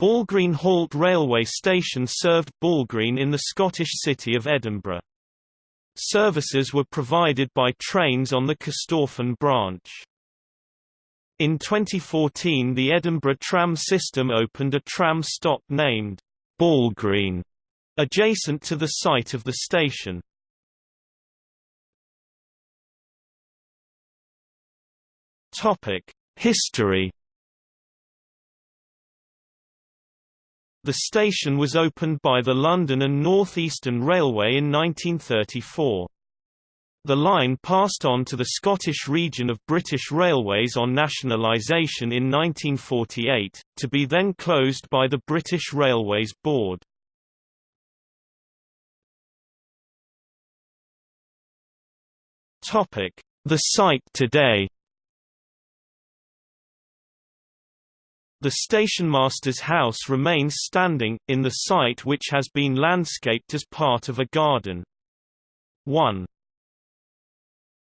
Balgreen Halt railway station served Balgreen in the Scottish city of Edinburgh. Services were provided by trains on the Corstorphine branch. In 2014 the Edinburgh tram system opened a tram stop named Balgreen, adjacent to the site of the station. History The station was opened by the London and North Eastern Railway in 1934. The line passed on to the Scottish region of British Railways on nationalisation in 1948, to be then closed by the British Railways Board. The site today The stationmaster's house remains standing, in the site which has been landscaped as part of a garden. 1.